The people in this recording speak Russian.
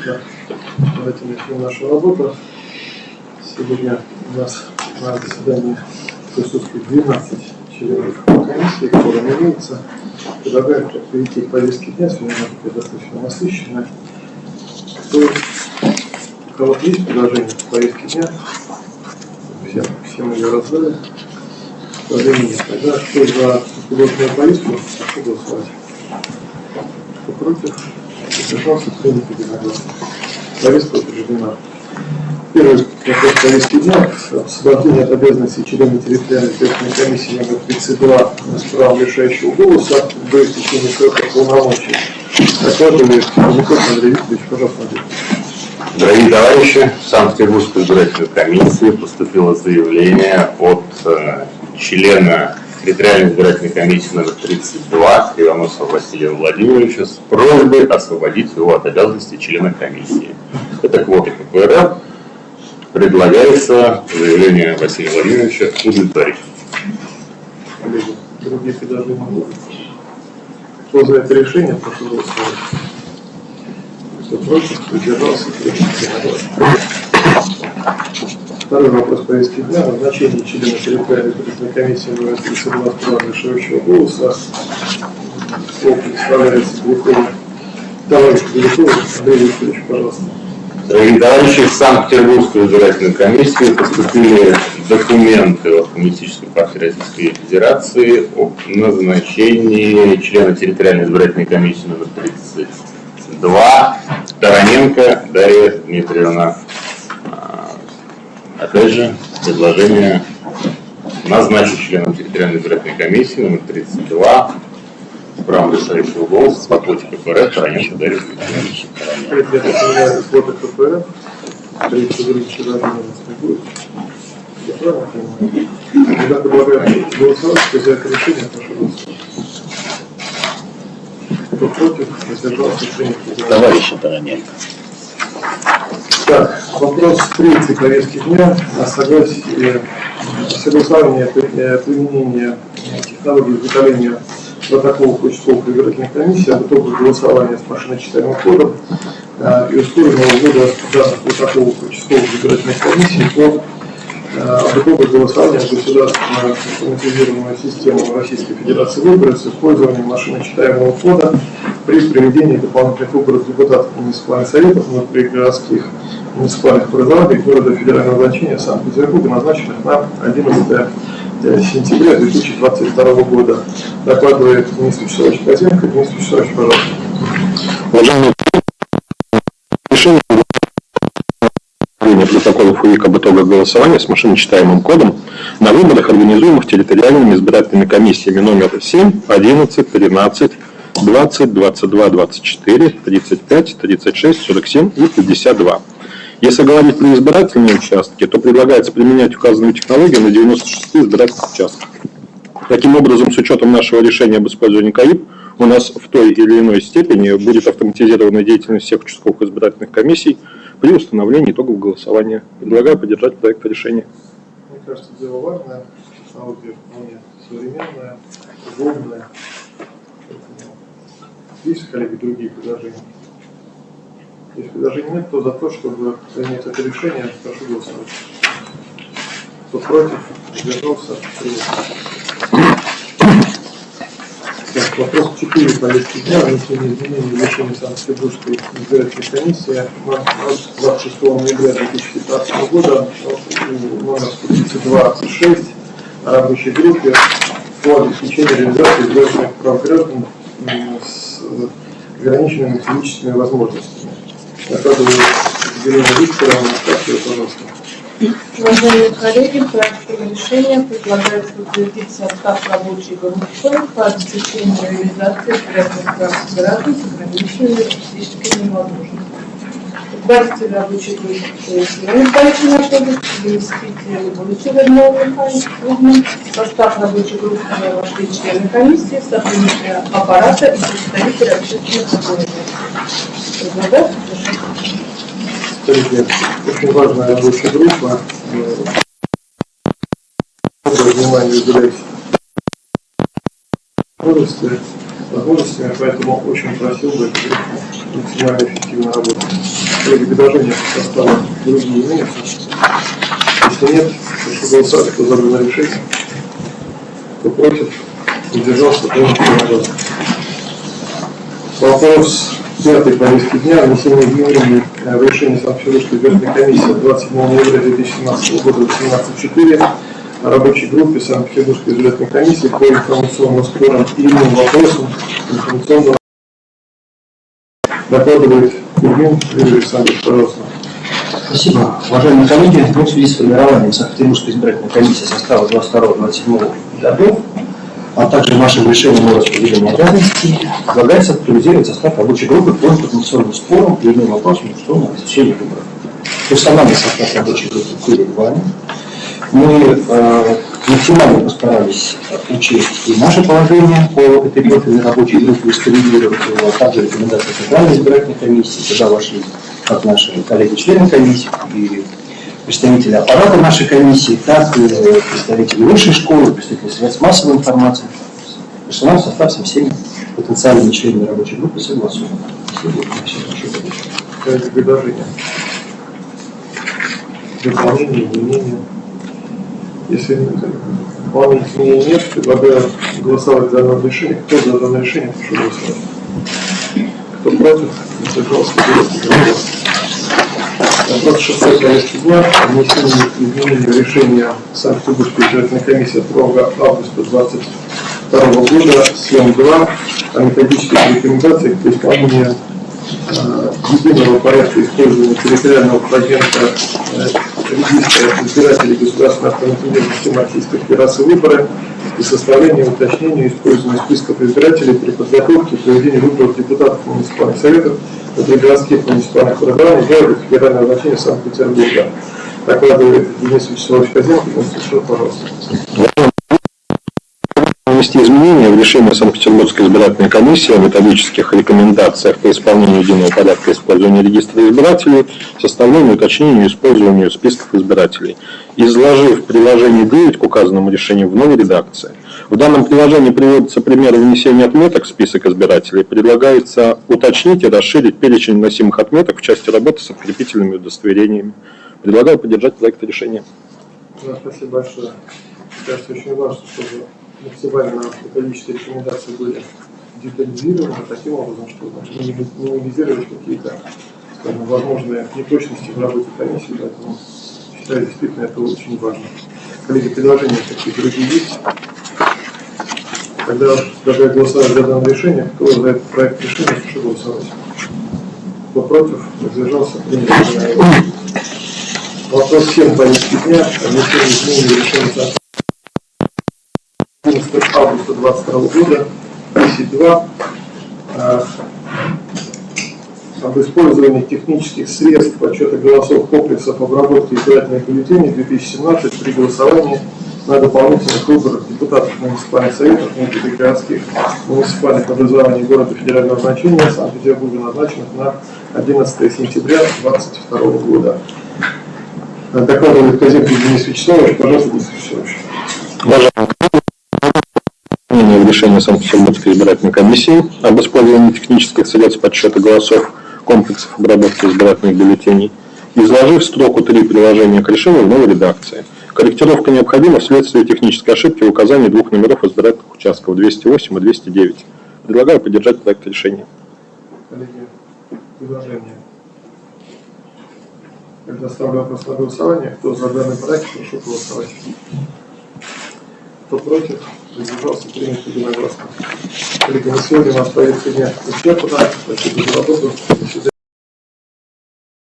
утро. Давайте начнем нашу работу. Сегодня у нас на заседании присутствует 12 членов комиссии, которым имеется. Предлагаем перейти к повестке дня, сегодня она достаточно насыщенная. Кто, у кого есть предложение по повестке дня? Всем, всем ее раздали. Предложение нет. Тогда кто за предложенную повестку, прошу голосовать. Кто против? Воздержался, принято единогласно. Повестка утверждена. Первый вопрос повестки дня. Освобождение от обязанностей члена территориальной избирательной комиссии номер 32 с правом решающего голоса до истечения срока полномочий. Докладывает Николай Андрей Викторович, пожалуйста, Андрей. Дорогие товарищи, в Санкт-Петербургскую избирательную комиссию поступило заявление от э, члена территориальной избирательной комиссии номер 32 Кривоносова Василия Владимировича с просьбой освободить его от обязанностей члена комиссии. Это квоты КПРФ. Предлагается заявление Василия Владимировича удовлетворить. Другие предложения. Кто за это решение, прошу голосовать. Кто против, единогласно. Второй вопрос повестки дня. Назначение члена территориальной избирательной комиссии номер 32 права решающего голоса. Слово представляется Белякову. Товарищ Беляков, Андрей Викторович, пожалуйста. Дорогие товарищи, в Санкт-Петербургскую избирательную комиссию поступили документы от Коммунистической партии Российской Федерации о назначении члена территориальной избирательной комиссии номер 32 Тараненко Дарья Дмитриевна. Опять же, предложение назначить членом территориальной избирательной комиссии номер 32 с правом решающего голоса по квоте КПРФ. Ребята, понимаю, квота КПРФ. Третий других предложений у нас не будет. Я предлагаю голосовать, кто за это решение, прошу голосовать. Кто против, воздержался, принято. Товарищи Тараненко. Так, вопрос третий повестки дня о согласии, согласования э, применения технологии изготовления протоколов участковых избирательных комиссий об итогах голосования с машиночитаемым кодом э, и ускоренного ввода данных протоколов участковых избирательных комиссий по э, об итогах голосования в государственную автоматизированную систему Российской Федерации выборов с использованием машиночитаемого кода при проведении дополнительных выборов депутатов муниципальных советов внутригородских муниципальных образований города федерального значения Санкт-Петербурга, назначенных на 11 сентября 2022 года. Докладывает Денис Вячеславович Козенко. Денис Вячеславович, пожалуйста. Уважаемые решение протоколов УИК об итогах голосования с машиночитаемым кодом на выборах, организуемых территориальными избирательными комиссиями номер 7, 11, 13, 20, 22, 24, 35, 36, 47 и 52. Если говорить про избирательные участки, то предлагается применять указанную технологию на 96 избирательных участках. Таким образом, с учетом нашего решения об использовании КАИП, у нас в той или иной степени будет автоматизирована деятельность всех участковых избирательных комиссий при установлении итогов голосования. Предлагаю поддержать проект решения. Мне кажется, дело важное, технология вполне современная, удобная. Есть, коллеги, другие предложения? Если предложений нет, то за то, чтобы принять это решение, прошу голосовать. Кто против, принято. Так, вопрос 4 повестки дня, внесение изменений в решение Санкт-Петербургской избирательной комиссии от 26 ноября 2015 года номер 132-6 о рабочей группе по обеспечению реализации избирательных прав с ограниченными физическими возможностями. Пожалуйста. Уважаемые коллеги, проектом решения предлагается утвердить состав рабочей группы по обеспечению реализации проектных прав граждан с ограниченными физическими возможностями. Руководитель рабочей группы Елена Михайлович Анатольевич, заместитель Булычева Людмила Михайловна, состав рабочей группы вошли члены комиссии, сотрудники аппарата и представители общественных организаций. Предлагаю Коллеги, очень важная рабочая группа. Э, Доброе внимание уделяйте. Скорости. возможностями, поэтому очень просил бы максимально эффективно работать. Коллеги, предложения по составу другие имеются? Если нет, прошу голосовать, кто за решение. Кто против, удержался, принято единогласно. Вопрос пятой повестки дня, внесение изменений в решение Санкт-Петербургской бюджетной комиссии от 27 ноября 2017 года 18.4 о рабочей группе Санкт-Петербургской бюджетной комиссии по информационным спорам и иным вопросам информационного докладывает Кузьмин Юрий Александрович, пожалуйста. Спасибо. Уважаемые коллеги, в связи с формированием Санкт-Петербургской избирательной комиссии состава 22-27 годов, а также нашим решением о распределении обязанностей, предлагается актуализировать состав рабочей группы по информационным спорам и иным вопросам конституционного обеспечения выборов. Персональный состав рабочей группы передваем. Мы э, максимально постарались учесть и наше положение по этой профильной рабочей группе и скоррегировать его, а также рекомендации Центральной избирательной комиссии, куда вошли как наши коллеги-члены комиссии и представители аппарата нашей комиссии, так и представители высшей школы, представители средств массовой информации. Персонал состав со всеми потенциальными членами рабочей группы согласован. Все предложение. Дополнение, изменение. Если дополнений изменений нет, предлагаю голосовать за данное решение. Кто за данное решение. Кто против, задержался. 26 повестки дня внесение изменения решения Санкт-Петербургской избирательной комиссии 2 августа 22 года, 7.2 о методических рекомендациях по исполнению э, единого порядка использования территориального фрагмента э, избирателей государственной автомобильной системы Российской Федерации выборы и составления, уточнения, использования списков избирателей при подготовке и проведении выборов депутатов муниципальных советов внутри городских муниципальных образований города федерального значения Санкт-Петербурга. Докладывает Денис Вячеславович Казенко, пожалуйста. Внести изменения в решение Санкт-Петербургской избирательной комиссии о методических рекомендациях по исполнению единого порядка использования регистра избирателей, составлению, уточнению и использованию списков избирателей, изложив приложение 9 к указанному решению в новой редакции. В данном приложении приводятся примеры внесения отметок в список избирателей. Предлагается уточнить и расширить перечень вносимых отметок в части работы с открепительными удостоверениями. Предлагаю поддержать проект решения. Да, спасибо большое. Мне кажется, очень важно, чтобы максимально методические рекомендации были детализированы таким образом, чтобы миними- минимизировать какие-то, скажем, возможные неточности в работе комиссии, поэтому считаю, действительно это очень важно. Коллеги, предложения какие другие есть? Тогда предлагаю голосовать за данное решение. Кто за этот проект решения, прошу голосовать. Кто против, воздержался, принято. Вопрос 7 повестки дня. Внесение изменений в решение 11 августа 2022 года, 10.2, э, об использовании технических средств подсчета голосов комплексов обработки избирательных бюллетеней 2017 при голосовании на дополнительных выборах депутатов муниципальных советов внутригородских муниципальных образований города федерального значения Санкт-Петербурга, назначенных на 11 сентября 2022 года. Докладывает Казимов Денис Вячеславович. Пожалуйста, Денис Вячеславович. В решение Санкт-Петербургской избирательной комиссии об использовании технических средств подсчета голосов комплексов обработки избирательных бюллетеней, изложив строку 3 приложения к решению в новой редакции. Корректировка необходима вследствие технической ошибки в указании двух номеров избирательных участков 208 и 209. Предлагаю поддержать проект решения. Коллеги, предложение. Когда ставлю вопрос на голосование, кто за данный проект, прошу голосовать. Кто против, задержался, принято единогласно. Сегодня у нас повестка дня исчерпана. Спасибо за работу.